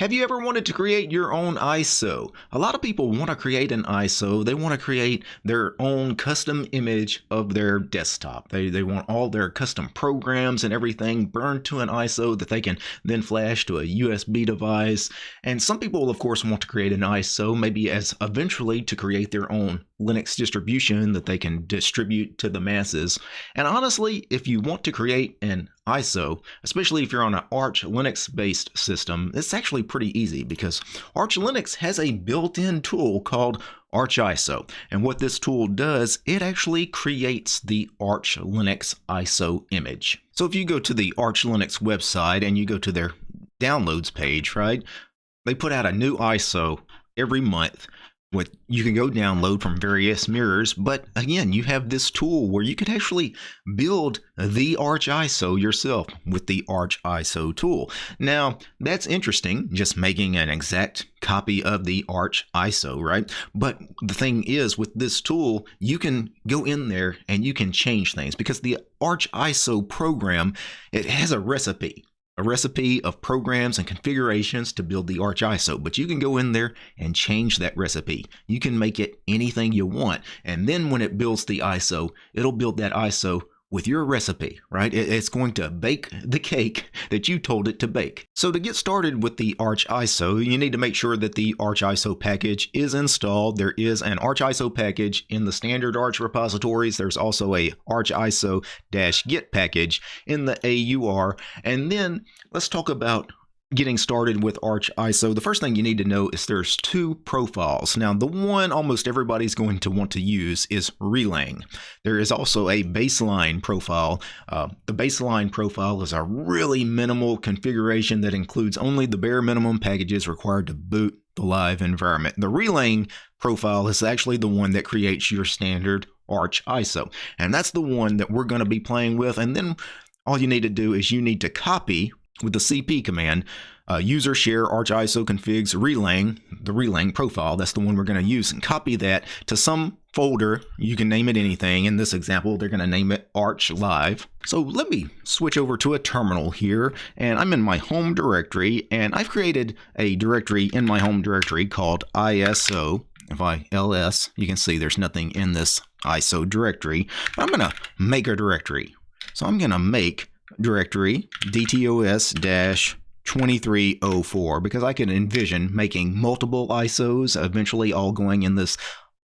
Have you ever wanted to create your own ISO? A lot of people want to create an ISO. They want to create their own custom image of their desktop. They, they want all their custom programs and everything burned to an ISO that they can then flash to a USB device. And some people, of course, want to create an ISO maybe as eventually to create their own Linux distribution that they can distribute to the masses. And honestly, if you want to create an ISO, especially if you're on an Arch Linux based system, it's actually pretty easy because Arch Linux has a built-in tool called Arch ISO. And what this tool does, it actually creates the Arch Linux ISO image. So if you go to the Arch Linux website and you go to their downloads page, right? They put out a new ISO every month what you can go download from various mirrors but again you have this tool where you could actually build the arch iso yourself with the arch iso tool. Now that's interesting just making an exact copy of the arch iso right? But the thing is with this tool you can go in there and you can change things because the arch iso program it has a recipe a recipe of programs and configurations to build the Arch ISO, but you can go in there and change that recipe. You can make it anything you want. And then when it builds the ISO, it'll build that ISO with your recipe, right? It's going to bake the cake that you told it to bake. So to get started with the Arch ISO, you need to make sure that the Arch ISO package is installed. There is an Arch ISO package in the standard Arch repositories. There's also a Arch ISO-git package in the AUR. And then let's talk about getting started with Arch ISO, the first thing you need to know is there's two profiles. Now, the one almost everybody's going to want to use is Releng. There is also a baseline profile. Uh, the baseline profile is a really minimal configuration that includes only the bare minimum packages required to boot the live environment. The Releng profile is actually the one that creates your standard Arch ISO, and that's the one that we're going to be playing with. And then all you need to do is you need to copy with the cp command, uh, user share arch iso configs releng, the releng profile, that's the one we're going to use, and copy that to some folder. You can name it anything. In this example, they're going to name it Arch Live. So let me switch over to a terminal here, and I'm in my home directory, and I've created a directory in my home directory called ISO. If I ls, you can see there's nothing in this ISO directory. But I'm going to make a directory. So I'm going to make directory dtos 2304 because I can envision making multiple ISOs eventually all going in this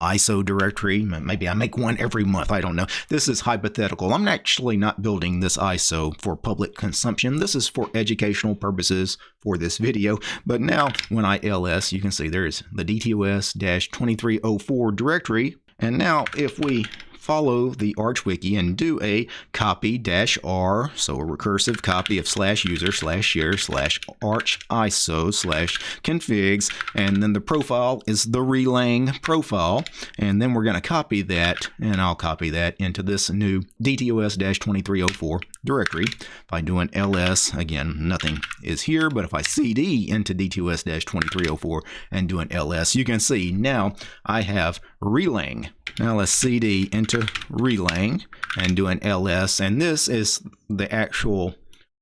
ISO directory. Maybe I make one every month. I don't know. This is hypothetical. I'm actually not building this ISO for public consumption. This is for educational purposes for this video. But now when I ls, you can see there's the DTOS-2304 directory. And now if we follow the Arch Wiki and do a copy dash R, so a recursive copy of slash user slash share slash arch ISO slash configs, and then the profile is the releng profile, and then we're going to copy that, and I'll copy that into this new DTOS-2304 directory by doing ls. Again, nothing is here, but if I cd into DTOS-2304 and do an ls, you can see now I have releng now let's cd into releng and do an ls. And this is the actual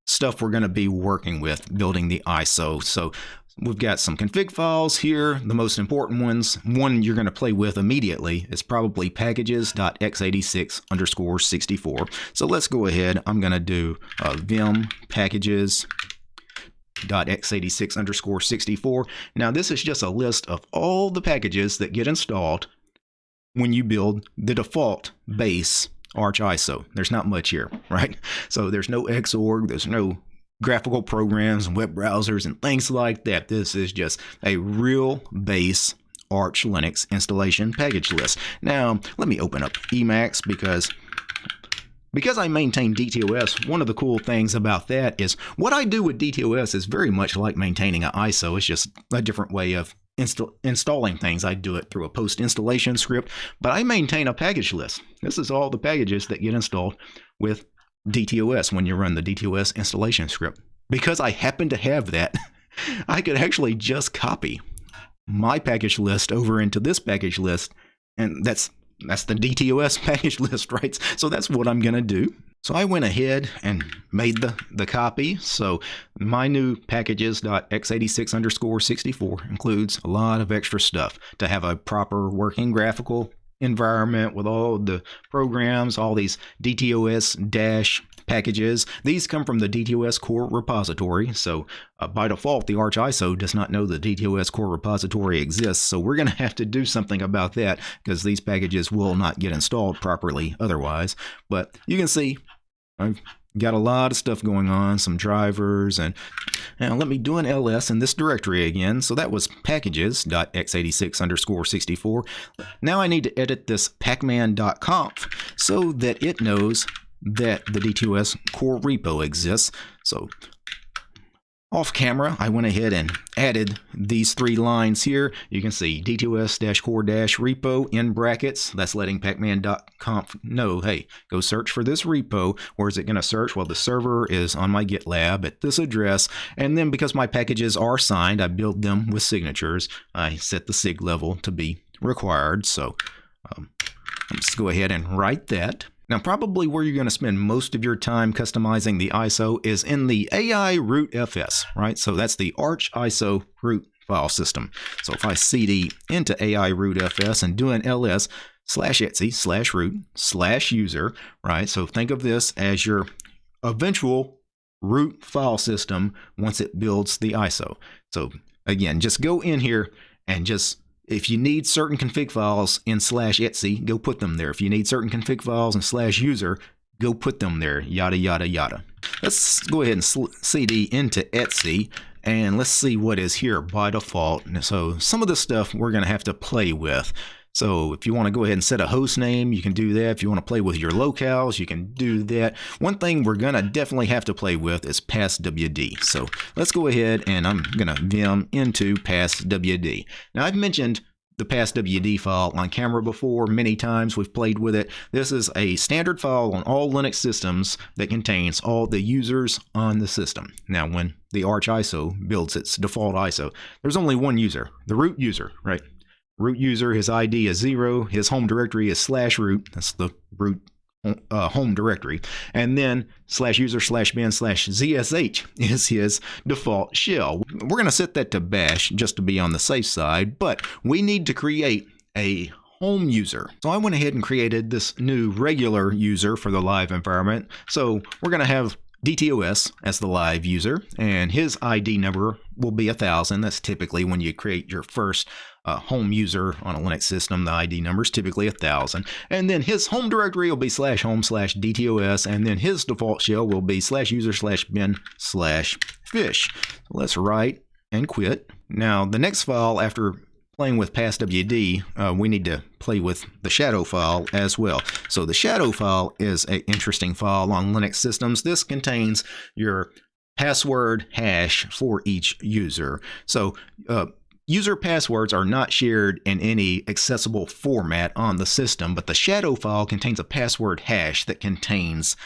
stuff we're going to be working with building the ISO. So we've got some config files here. The most important ones, one you're going to play with immediately is probably packages.x86 underscore 64. So let's go ahead. I'm going to do uh, vim packages x86 underscore 64. Now this is just a list of all the packages that get installed when you build the default base Arch ISO. There's not much here, right? So there's no Xorg, there's no graphical programs and web browsers and things like that. This is just a real base Arch Linux installation package list. Now, let me open up Emacs because because I maintain DTOS, one of the cool things about that is what I do with DTOS is very much like maintaining an ISO. It's just a different way of insta installing things. I do it through a post installation script, but I maintain a package list. This is all the packages that get installed with DTOS when you run the DTOS installation script. Because I happen to have that, I could actually just copy my package list over into this package list, and that's that's the DTOS package list, right? So that's what I'm going to do. So I went ahead and made the, the copy. So my new packages.x86 underscore 64 includes a lot of extra stuff to have a proper working graphical environment with all the programs, all these DTOS dash packages. These come from the DTOS core repository. So uh, by default, the Arch ISO does not know the DTOS core repository exists. So we're going to have to do something about that because these packages will not get installed properly otherwise. But you can see I've got a lot of stuff going on, some drivers, and now let me do an ls in this directory again. So that was packages.x86 underscore 64. Now I need to edit this pacman.conf so that it knows that the DTOS core repo exists. So off camera, I went ahead and added these three lines here. You can see DTOS-core-repo in brackets. That's letting pacman.conf know, hey, go search for this repo. Where is it going to search? Well, the server is on my GitLab at this address. And then because my packages are signed, I build them with signatures. I set the sig level to be required. So um, let's go ahead and write that. Now, probably where you're going to spend most of your time customizing the ISO is in the AI root FS, right? So that's the Arch ISO root file system. So if I cd into AI root FS and do an ls slash etsy slash root slash user, right? So think of this as your eventual root file system once it builds the ISO. So again, just go in here and just if you need certain config files in slash etsy, go put them there. If you need certain config files in slash user, go put them there, yada, yada, yada. Let's go ahead and cd into Etsy and let's see what is here by default. So some of the stuff we're going to have to play with. So if you want to go ahead and set a host name, you can do that. If you want to play with your locales, you can do that. One thing we're going to definitely have to play with is passwd. So let's go ahead and I'm going to vim into passwd. Now I've mentioned the passwd file on camera before many times we've played with it this is a standard file on all linux systems that contains all the users on the system now when the arch iso builds its default iso there's only one user the root user right root user, his ID is zero, his home directory is slash root, that's the root uh, home directory, and then slash user slash bin slash zsh is his default shell. We're going to set that to bash just to be on the safe side, but we need to create a home user. So I went ahead and created this new regular user for the live environment. So we're going to have DTOS as the live user, and his ID number will be a thousand. That's typically when you create your first uh, home user on a Linux system. The ID number is typically a thousand, and then his home directory will be slash home slash DTOS, and then his default shell will be slash user slash bin slash fish. let's write and quit. Now the next file after playing with passwd, uh, we need to play with the shadow file as well. So the shadow file is an interesting file on Linux systems. This contains your password hash for each user. So uh, user passwords are not shared in any accessible format on the system, but the shadow file contains a password hash that contains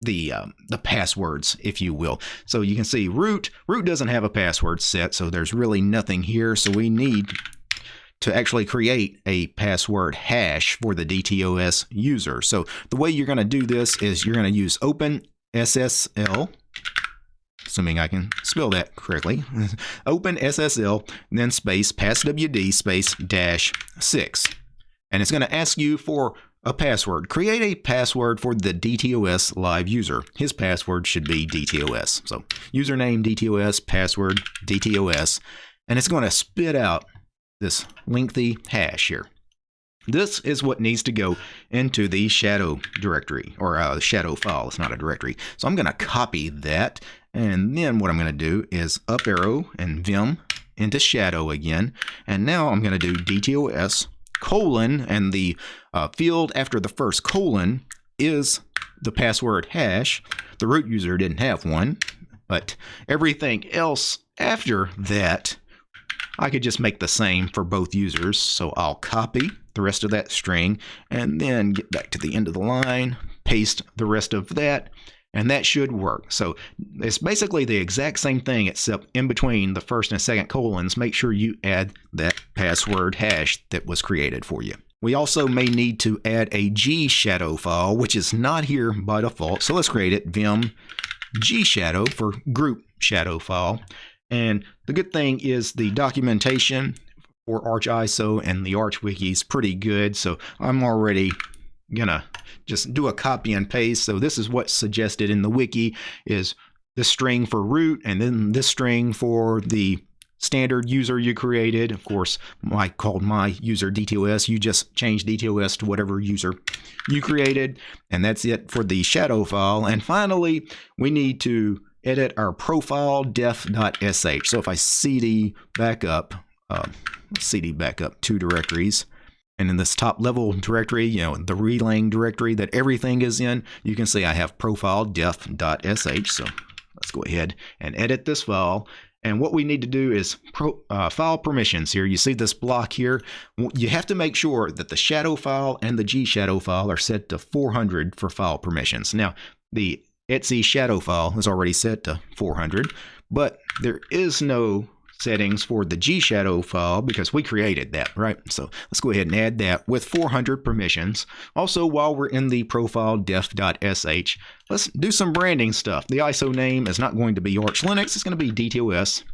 the um, the passwords, if you will. So you can see root root doesn't have a password set, so there's really nothing here. So we need to actually create a password hash for the DTOS user. So the way you're going to do this is you're going to use OpenSSL, assuming I can spell that correctly, open SSL, then space passwd space dash 6. And it's going to ask you for a password. Create a password for the DTOS live user. His password should be DTOS. So username DTOS, password DTOS, and it's going to spit out this lengthy hash here. This is what needs to go into the shadow directory or uh, shadow file. It's not a directory. So I'm going to copy that. And then what I'm going to do is up arrow and vim into shadow again. And now I'm going to do DTOS colon and the uh, field after the first colon is the password hash. The root user didn't have one, but everything else after that I could just make the same for both users. So I'll copy the rest of that string and then get back to the end of the line, paste the rest of that, and that should work. So it's basically the exact same thing except in between the first and second colons, make sure you add that password hash that was created for you. We also may need to add a G shadow file, which is not here by default. So let's create it, vim G shadow for group shadow file. And the good thing is the documentation for ArchISO and the Arch Wiki is pretty good. So I'm already gonna just do a copy and paste. So this is what's suggested in the wiki is this string for root and then this string for the standard user you created. Of course, I called my user DTOS. You just change DTOS to whatever user you created. And that's it for the shadow file. And finally, we need to edit our profile def.sh. So if I cd backup, uh, cd backup two directories, and in this top level directory, you know, the releng directory that everything is in, you can see I have profile def.sh. So let's go ahead and edit this file. And what we need to do is pro, uh, file permissions here. You see this block here. You have to make sure that the shadow file and the G shadow file are set to 400 for file permissions. Now, the etc shadow file is already set to 400, but there is no settings for the G shadow file because we created that, right? So let's go ahead and add that with 400 permissions. Also, while we're in the profile def.sh, let's do some branding stuff. The ISO name is not going to be Arch Linux, it's going to be DTOS.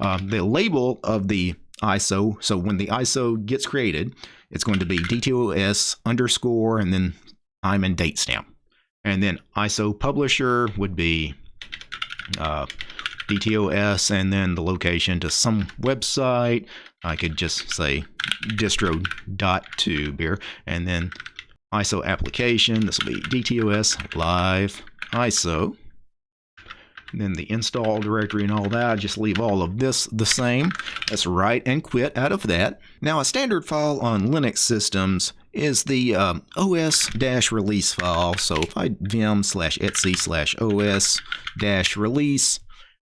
Uh, the label of the ISO, so when the ISO gets created, it's going to be DTOS underscore and then I'm and date stamp. And then ISO publisher would be uh, DTOS and then the location to some website. I could just say distro.tube here and then ISO application. This will be DTOS live ISO. And then the install directory and all that, just leave all of this the same. Let's write and quit out of that. Now a standard file on Linux systems is the um, os-release file. So if I vim slash etc slash os-release,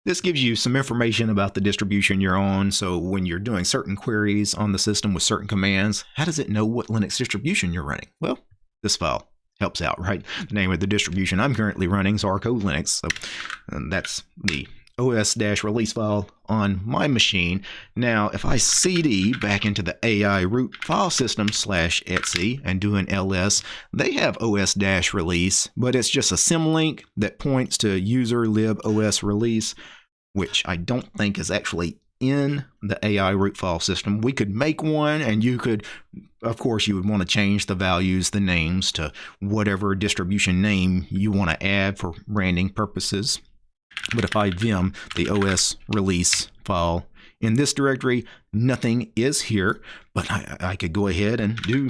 this gives you some information about the distribution you're on. So when you're doing certain queries on the system with certain commands, how does it know what Linux distribution you're running? Well, this file helps out, right? The name of the distribution I'm currently running is Arco Linux. So that's the os-release file on my machine. Now, if I cd back into the AI root file system slash etc and do an ls, they have os-release, but it's just a symlink that points to user lib os release, which I don't think is actually in the AI root file system. We could make one and you could, of course, you would want to change the values, the names to whatever distribution name you want to add for branding purposes. But if I vim the OS release file in this directory, nothing is here, but I, I could go ahead and do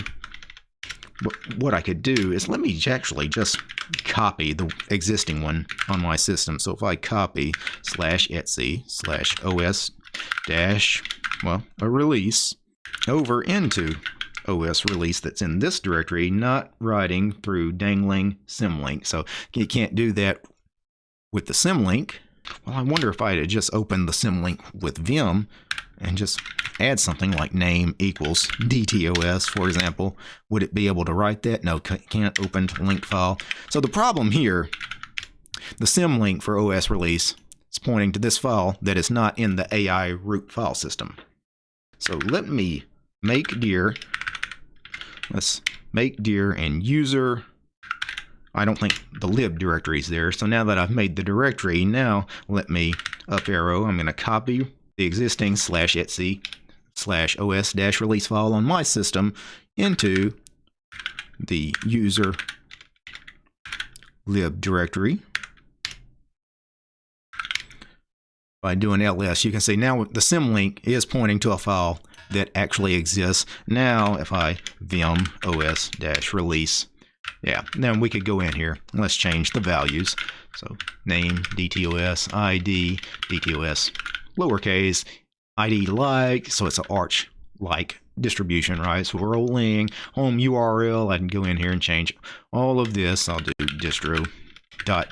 what I could do is let me actually just copy the existing one on my system. So if I copy slash etc slash os dash, well, a release over into OS release that's in this directory, not writing through dangling symlink. So you can't do that with the symlink, well, I wonder if I had just opened the symlink with Vim and just add something like name equals DTOS, for example, would it be able to write that? No, can't open link file. So the problem here, the symlink for OS release is pointing to this file that is not in the AI root file system. So let me make dir, let's make dir and user I don't think the lib directory is there. So now that I've made the directory, now let me up arrow. I'm going to copy the existing slash etc slash os dash release file on my system into the user lib directory. By doing ls, you can see now the symlink is pointing to a file that actually exists. Now, if I vim os dash release yeah, then we could go in here. And let's change the values. So name, DTOS, ID, DTOS, lowercase, ID like, so it's an arch like distribution, right? So rolling home URL. I can go in here and change all of this. I'll do distro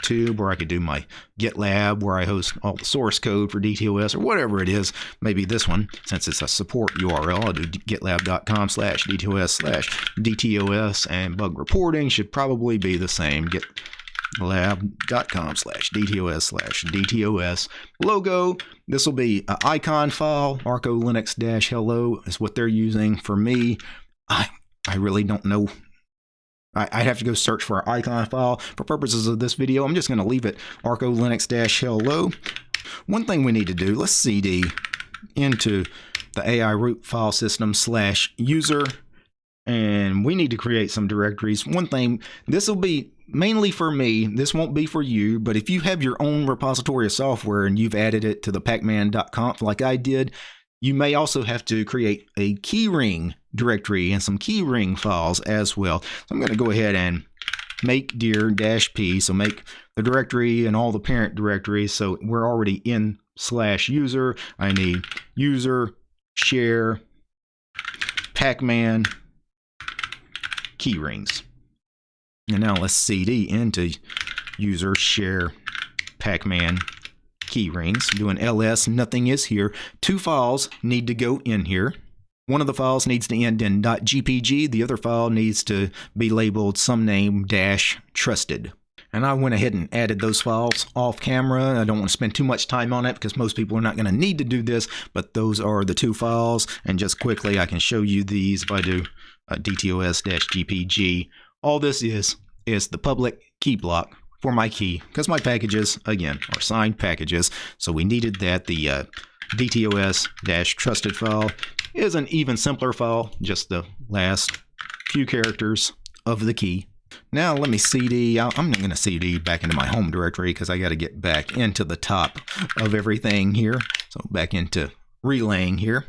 tube where I could do my GitLab where I host all the source code for DTOS or whatever it is. Maybe this one, since it's a support URL, I'll do gitlab.com slash DTOS slash DTOS and bug reporting should probably be the same. gitlab.com slash DTOS slash DTOS logo. This will be an icon file. Arco Linux dash hello is what they're using for me. I I really don't know. I, would have to go search for our icon file. For purposes of this video, I'm just going to leave it arco linux-hello. One thing we need to do, let's cd into the AI root file system slash user and we need to create some directories. One thing, this will be mainly for me. This won't be for you, but if you have your own repository of software and you've added it to the pacman.conf like I did, you may also have to create a keyring directory and some keyring files as well. So I'm going to go ahead and make dir dash p. So make the directory and all the parent directories. So we're already in slash user. I need user share pacman key rings. And now let's cd into user share pacman key rings. Ls, nothing is here. Two files need to go in here. One of the files needs to end in .gpg, the other file needs to be labeled some name dash trusted. And I went ahead and added those files off camera. I don't want to spend too much time on it because most people are not going to need to do this, but those are the two files. And just quickly, I can show you these if I do uh, DTOS-GPG. All this is is the public key block for my key because my packages, again, are signed packages. So we needed that. The uh, DTOS-trusted file is an even simpler file, just the last few characters of the key. Now let me CD, I'm not going to CD back into my home directory because I got to get back into the top of everything here. So back into releng here.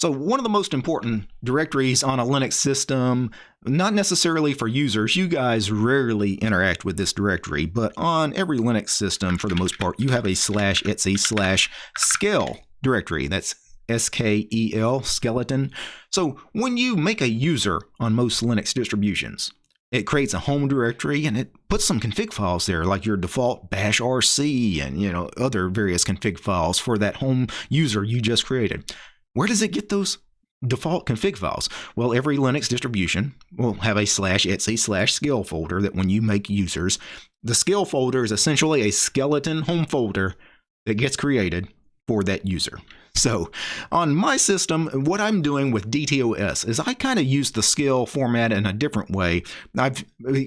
So one of the most important directories on a Linux system, not necessarily for users, you guys rarely interact with this directory, but on every Linux system, for the most part, you have a slash etsy slash skel directory. That's S-K-E-L, skeleton. So when you make a user on most Linux distributions, it creates a home directory and it puts some config files there, like your default bash rc and you know other various config files for that home user you just created. Where does it get those default config files? Well, every Linux distribution will have a slash etsy slash skel folder that when you make users, the skel folder is essentially a skeleton home folder that gets created for that user. So on my system, what I'm doing with DTOS is I kind of use the skel format in a different way. I've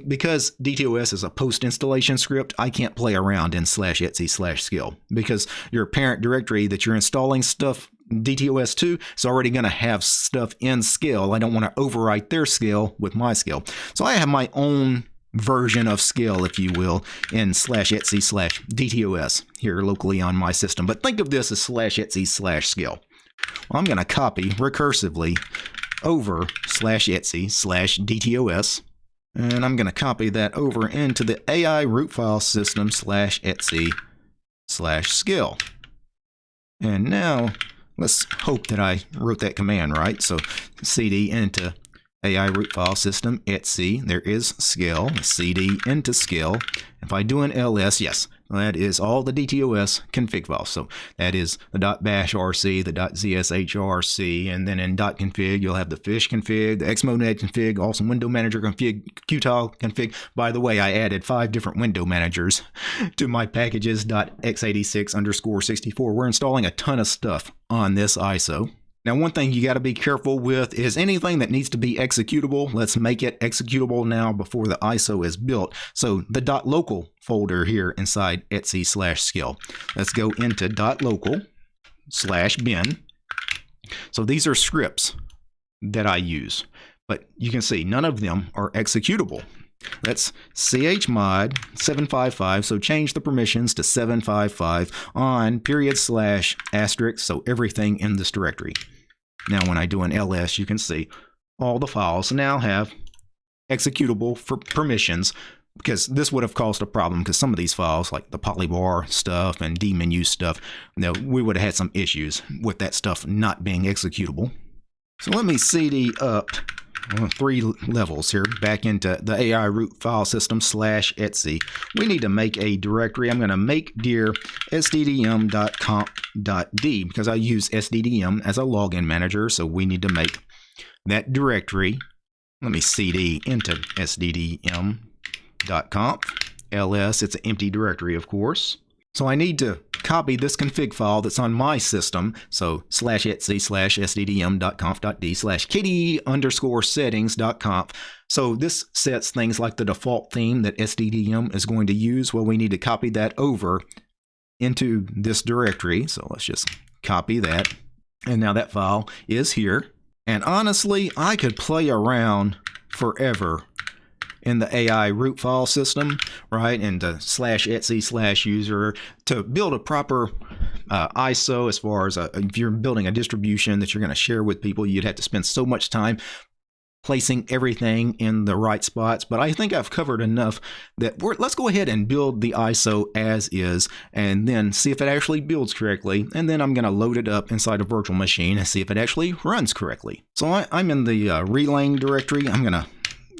because DTOS is a post installation script, I can't play around in slash etsy slash skel because your parent directory that you're installing stuff DTOS 2 is already going to have stuff in skel. I don't want to overwrite their skel with my skel. So I have my own version of skel, if you will, in slash etsy slash DTOS here locally on my system. But think of this as slash etsy slash skel. Well, I'm going to copy recursively over slash etsy slash DTOS. And I'm going to copy that over into the AI root file system slash etsy slash skel. And now let's hope that I wrote that command right. So cd into AI root file system etsy. There is skel, cd into skel. If I do an ls, yes, that is all the DTOS config files. So that is the .bash rc, the .zshrc, and then in .config you'll have the fish config, the xmonad config, awesome window manager config, qtile config. By the way, I added five different window managers to my packages .x86 underscore 64. We're installing a ton of stuff on this ISO. Now, one thing you got to be careful with is anything that needs to be executable, let's make it executable now before the ISO is built. So the dot .local folder here inside etsy slash skel. Let's go into dot .local slash bin. So these are scripts that I use, but you can see none of them are executable. That's chmod 755, so change the permissions to 755 on period slash asterisk, so everything in this directory. Now when I do an ls, you can see all the files now have executable for permissions because this would have caused a problem because some of these files like the polybar stuff and dmenu stuff you know, we would have had some issues with that stuff not being executable. So let me cd up three levels here back into the AI root file system slash etsy. We need to make a directory. I'm going to make dir sddm.conf.d because I use sddm as a login manager. So we need to make that directory. Let me cd into sddm.conf ls. It's an empty directory, of course. So I need to copy this config file that's on my system. So slash etsy slash sddm.conf.d slash kd underscore settings.conf. So this sets things like the default theme that SDDM is going to use. Well, we need to copy that over into this directory. So let's just copy that. And now that file is here. And honestly, I could play around forever in the AI root file system, right? And the slash etsy slash user to build a proper uh, ISO as far as a, if you're building a distribution that you're going to share with people, you'd have to spend so much time placing everything in the right spots. But I think I've covered enough that let's go ahead and build the ISO as is and then see if it actually builds correctly. And then I'm going to load it up inside a virtual machine and see if it actually runs correctly. So I, am in the uh, releng directory. I'm going to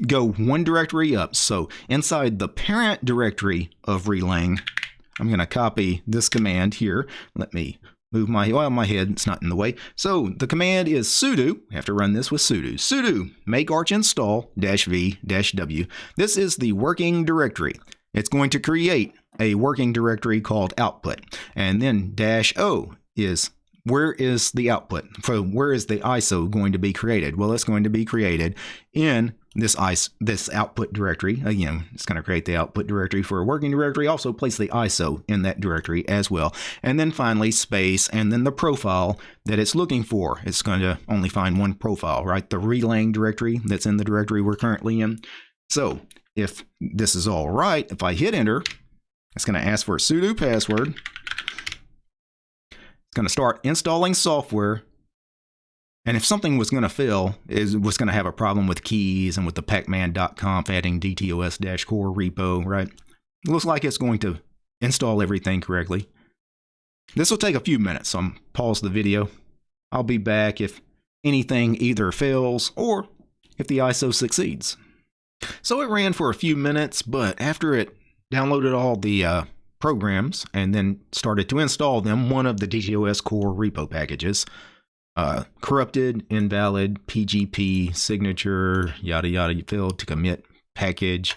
go one directory up. So inside the parent directory of releng, I'm going to copy this command here. Let me move my, well, my head, it's not in the way. So the command is sudo, I have to run this with sudo, sudo make arch ISO dash v dash w. This is the working directory. It's going to create a working directory called output. And then dash o is where is the output? So where is the ISO going to be created? Well, it's going to be created in this ISO, this output directory. Again, it's going to create the output directory for a working directory. Also place the ISO in that directory as well. And then finally space and then the profile that it's looking for. It's going to only find one profile, right? The releng directory that's in the directory we're currently in. So if this is all right, if I hit enter, it's going to ask for a sudo password. Going to start installing software and if something was going to fail, is was going to have a problem with keys and with the pacman.conf adding dtos-core repo, right? It looks like it's going to install everything correctly. This will take a few minutes, so I'm pause the video. I'll be back if anything either fails or if the ISO succeeds. So it ran for a few minutes, but after it downloaded all the uh, programs and then started to install them, one of the DTOS core repo packages, uh, corrupted, invalid, PGP, signature, yada yada, failed to commit package.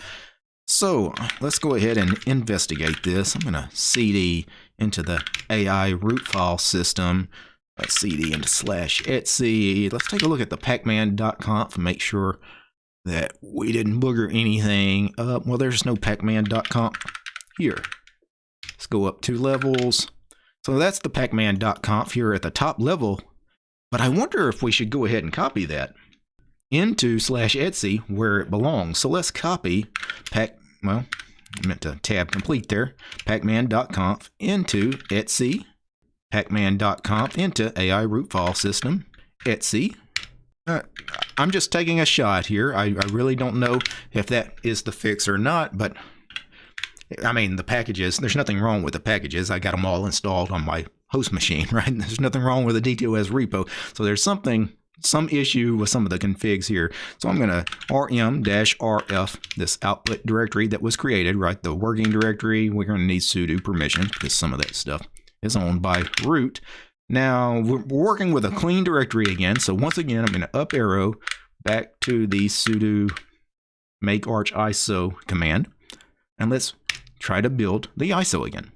So let's go ahead and investigate this. I'm going to cd into the AI root file system. Let's cd into slash etsy. Let's take a look at the pacman.conf and make sure that we didn't booger anything up. Well, there's no pacman.conf here. Go up two levels. So that's the pacman.conf here at the top level but I wonder if we should go ahead and copy that into slash Etsy where it belongs. So let's copy pack, well, I meant to tab complete there, pacman.conf into Etsy, pacman.conf into AI root file system, Etsy. Uh, I'm just taking a shot here. I, I really don't know if that is the fix or not, but I mean, the packages, there's nothing wrong with the packages. I got them all installed on my host machine, right? There's nothing wrong with the DTOS repo. So there's something, some issue with some of the configs here. So I'm going to rm-rf, this output directory that was created, right? The working directory, we're going to need sudo permission because some of that stuff is owned by root. Now we're working with a clean directory again. So once again, I'm going to up arrow back to the sudo make arch ISO command. And let's try to build the ISO again.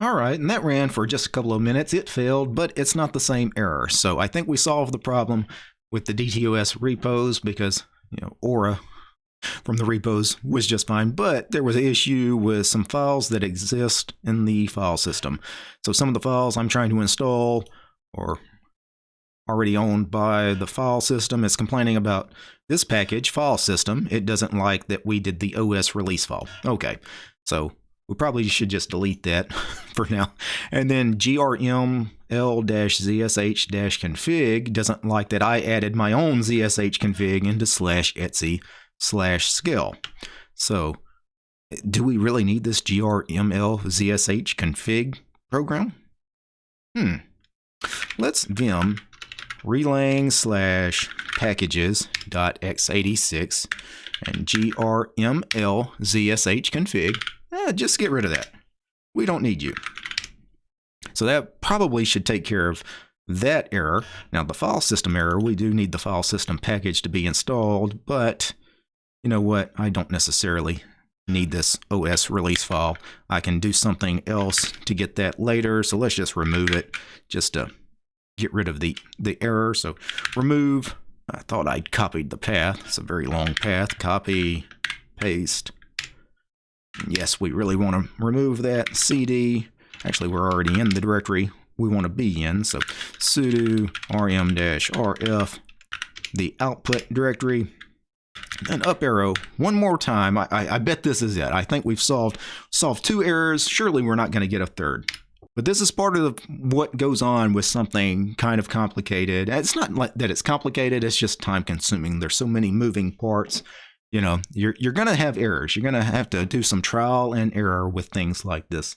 All right, and that ran for just a couple of minutes. It failed, but it's not the same error. So I think we solved the problem with the DTOS repos because, you know, Aura from the repos was just fine, but there was an issue with some files that exist in the file system. So some of the files I'm trying to install or already owned by the file system is complaining about this package, file system. It doesn't like that we did the OS release file. Okay, so we probably should just delete that for now. And then grml-zsh-config doesn't like that I added my own zsh config into slash etsy slash skel. So do we really need this grml-zsh config program? Hmm. Let's vim releng slash packages dot x86 and grml zsh config eh, just get rid of that. We don't need you. So that probably should take care of that error. Now the file system error, we do need the file system package to be installed, but you know what? I don't necessarily need this OS release file. I can do something else to get that later. So let's just remove it just to get rid of the, the error. So remove, I thought I'd copied the path. It's a very long path. Copy, paste. Yes, we really want to remove that CD. Actually, we're already in the directory we want to be in. So sudo rm-rf, the output directory, and up arrow one more time. I, I, I, bet this is it. I think we've solved solved two errors. Surely we're not going to get a third. But this is part of what goes on with something kind of complicated. It's not like that it's complicated. It's just time consuming. There's so many moving parts. You know, you're you're going to have errors. You're going to have to do some trial and error with things like this.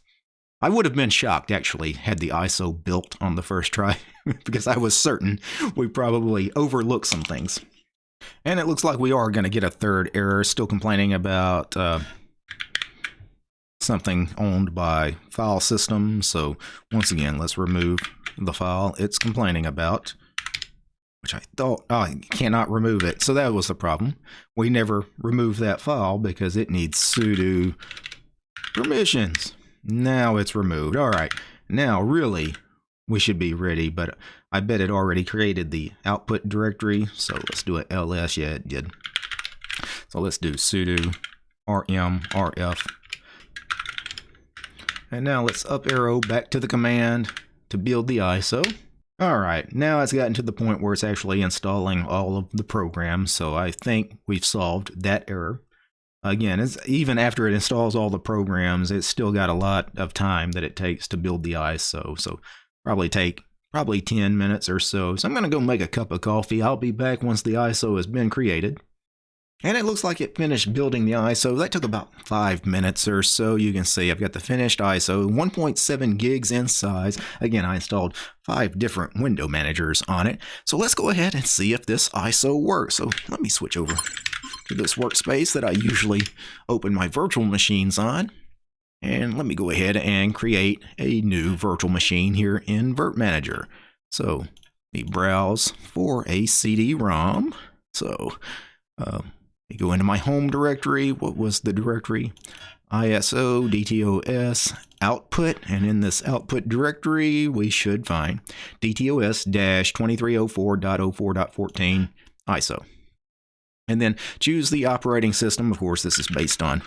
I would have been shocked actually had the ISO built on the first try because I was certain we probably overlooked some things. And it looks like we are going to get a third error, still complaining about uh, something owned by file system. So once again, let's remove the file it's complaining about, which I thought oh, I cannot remove it. So that was the problem. We never removed that file because it needs sudo permissions. Now it's removed. All right. Now, really, we should be ready, but I bet it already created the output directory. So let's do it ls. Yeah, it did. So let's do sudo rm rf. And now let's up arrow back to the command to build the ISO. All right, now it's gotten to the point where it's actually installing all of the programs. So I think we've solved that error. Again, it's, even after it installs all the programs, it's still got a lot of time that it takes to build the ISO. So probably take probably 10 minutes or so. So I'm going to go make a cup of coffee. I'll be back once the ISO has been created. And it looks like it finished building the ISO. That took about five minutes or so. You can see I've got the finished ISO, 1.7 gigs in size. Again, I installed five different window managers on it. So let's go ahead and see if this ISO works. So let me switch over to this workspace that I usually open my virtual machines on. And let me go ahead and create a new virtual machine here in Virt Manager. So me browse for a CD-ROM. So um, uh, go into my home directory. What was the directory? ISO DTOS output. And in this output directory, we should find DTOS-2304.04.14 ISO. And then choose the operating system. Of course, this is based on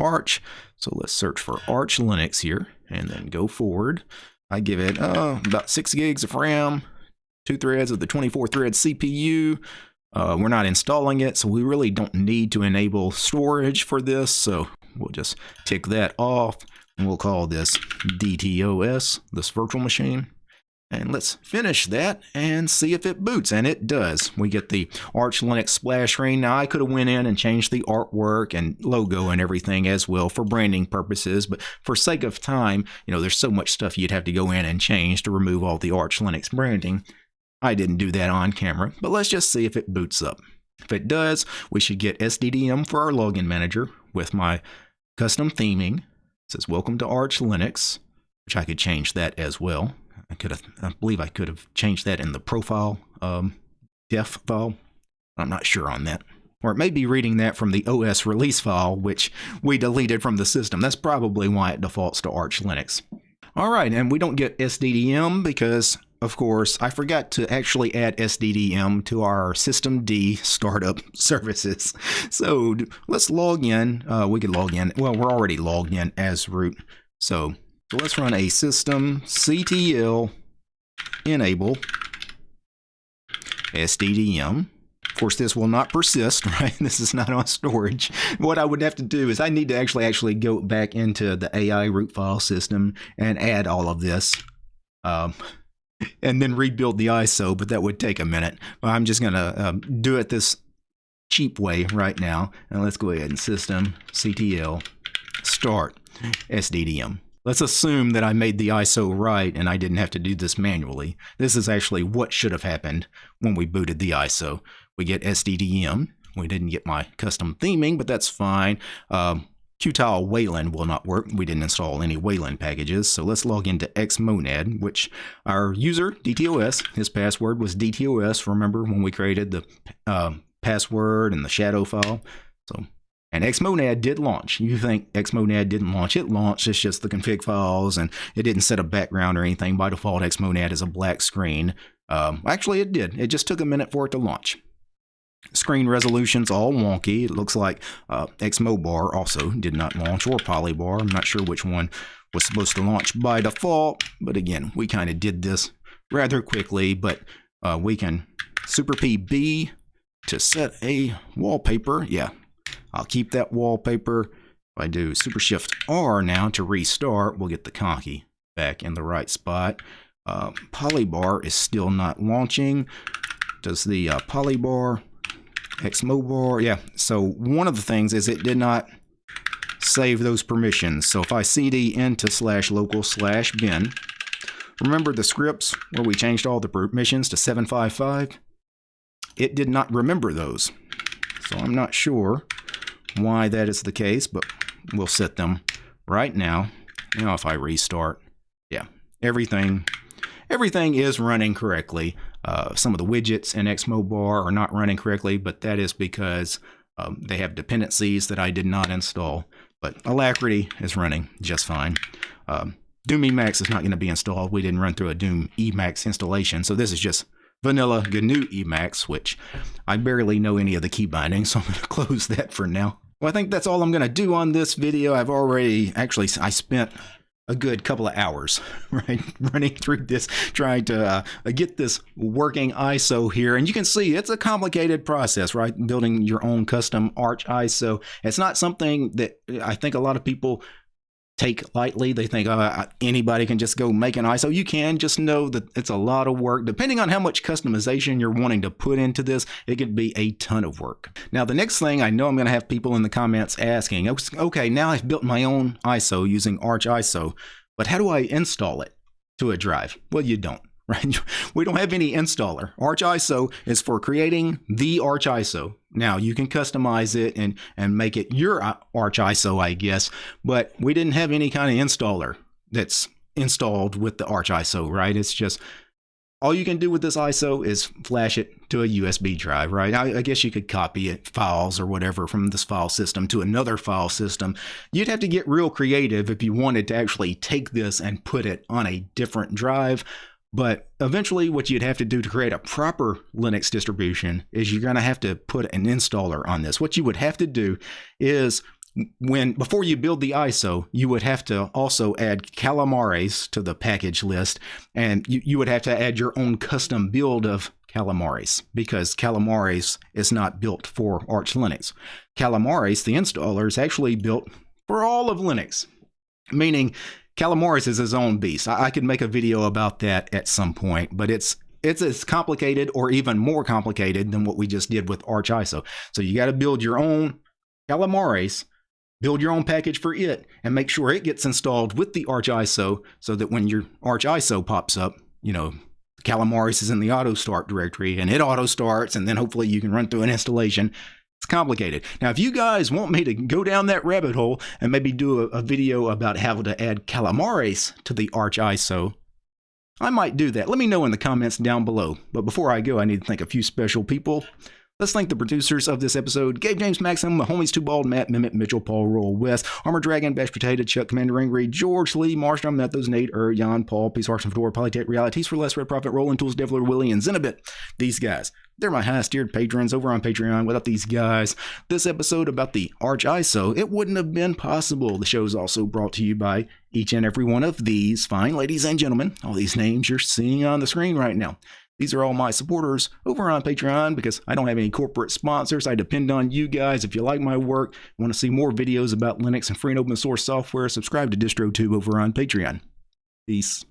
Arch. So let's search for Arch Linux here and then go forward. I give it uh, about six gigs of RAM, two threads of the 24 thread CPU. Uh, we're not installing it, so we really don't need to enable storage for this. So we'll just tick that off and we'll call this DTOS, this virtual machine. And let's finish that and see if it boots. And it does. We get the Arch Linux splash screen. Now, I could have went in and changed the artwork and logo and everything as well for branding purposes. But for sake of time, you know, there's so much stuff you'd have to go in and change to remove all the Arch Linux branding. I didn't do that on camera, but let's just see if it boots up. If it does, we should get SDDM for our login manager with my custom theming. It says welcome to Arch Linux, which I could change that as well. I could have, I believe I could have changed that in the profile um, def file. I'm not sure on that. Or it may be reading that from the OS release file, which we deleted from the system. That's probably why it defaults to Arch Linux. All right, and we don't get SDDM because, of course, I forgot to actually add SDDM to our systemd startup services. So let's log in. Uh, we could log in. Well, we're already logged in as root. So so let's run a system ctl enable SDDM. Of course, this will not persist, right? This is not on storage. What I would have to do is I need to actually actually go back into the AI root file system and add all of this. Um, and then rebuild the ISO, but that would take a minute. But I'm just going to um, do it this cheap way right now. And let's go ahead and system ctl start SDDM. Let's assume that I made the ISO right and I didn't have to do this manually. This is actually what should have happened when we booted the ISO. We get SDDM. We didn't get my custom theming, but that's fine. Um, Qtile Wayland will not work. We didn't install any Wayland packages. So let's log into Xmonad, which our user, DTOS, his password was DTOS. Remember when we created the uh, password and the shadow file? So And Xmonad did launch. You think Xmonad didn't launch? It launched. It's just the config files, and it didn't set a background or anything. By default, Xmonad is a black screen. Um, actually, it did. It just took a minute for it to launch. Screen resolution's all wonky. It looks like uh, Xmobar also did not launch, or Polybar. I'm not sure which one was supposed to launch by default. But again, we kind of did this rather quickly. But uh, we can Super P B to set a wallpaper. Yeah, I'll keep that wallpaper. If I do Super Shift R now to restart, we'll get the conky back in the right spot. Uh, Polybar is still not launching. Does the uh, Polybar, Xmobar, yeah. So one of the things is it did not save those permissions. So if I cd into slash local slash bin, remember the scripts where we changed all the permissions to 755? It did not remember those. So I'm not sure why that is the case, but we'll set them right now. Now if I restart, yeah, everything everything is running correctly. Uh, some of the widgets in Xmobar are not running correctly, but that is because um, they have dependencies that I did not install. But Alacritty is running just fine. Um, Doom Emacs is not going to be installed. We didn't run through a Doom Emacs installation, so this is just vanilla GNU Emacs, which I barely know any of the key bindings, so I'm going to close that for now. Well, I think that's all I'm going to do on this video. I've already, actually, I spent a good couple of hours, right, running through this, trying to uh, get this working ISO here. And you can see it's a complicated process, right? Building your own custom Arch ISO. It's not something that I think a lot of people take lightly. They think uh, anybody can just go make an ISO. You can just know that it's a lot of work. Depending on how much customization you're wanting to put into this, it could be a ton of work. Now, the next thing I know I'm going to have people in the comments asking, okay, now I've built my own ISO using Arch ISO, but how do I install it to a drive? Well, you don't right? We don't have any installer. Arch ISO is for creating the Arch ISO. Now you can customize it and, and make it your uh, Arch ISO, I guess, but we didn't have any kind of installer that's installed with the Arch ISO, right? It's just all you can do with this ISO is flash it to a USB drive, right? I, I, guess you could copy it, files or whatever from this file system to another file system. You'd have to get real creative if you wanted to actually take this and put it on a different drive. But eventually, what you'd have to do to create a proper Linux distribution is you're going to have to put an installer on this. What you would have to do is when before you build the ISO, you would have to also add Calamares to the package list, and you, you would have to add your own custom build of Calamares because Calamares is not built for Arch Linux. Calamares, the installer, is actually built for all of Linux, meaning Calamares is his own beast. I, I could make a video about that at some point, but it's it's as complicated or even more complicated than what we just did with Arch ISO. So you got to build your own Calamares, build your own package for it, and make sure it gets installed with the Arch ISO so that when your Arch ISO pops up, you know, Calamares is in the auto start directory and it auto starts, and then hopefully you can run through an installation it's complicated. Now, if you guys want me to go down that rabbit hole and maybe do a, a video about how to add Calamares to the Arch ISO, I might do that. Let me know in the comments down below. But before I go, I need to thank a few special people. Let's thank the producers of this episode Gabe James Maxim, Homies Too Bald, Matt Mimit, Mitchell, Paul, Roll, West, Armor Dragon, Bash Potato, Chuck, Commander Angry, George Lee, Marstrom, Methos, Nate, Ur, Jan, Paul, Peace, Hearts, and Fedora, Polytech, Realities for Less, Red Prophet, Rolling Tools, Devler, Willie, and Zenabit. These guys, they're my highest tiered patrons over on Patreon. Without these guys, this episode about the Arch ISO, it wouldn't have been possible. The show is also brought to you by each and every one of these fine ladies and gentlemen. All these names you're seeing on the screen right now. These are all my supporters over on Patreon because I don't have any corporate sponsors. I depend on you guys. If you like my work, want to see more videos about Linux and free and open source software, subscribe to DistroTube over on Patreon. Peace.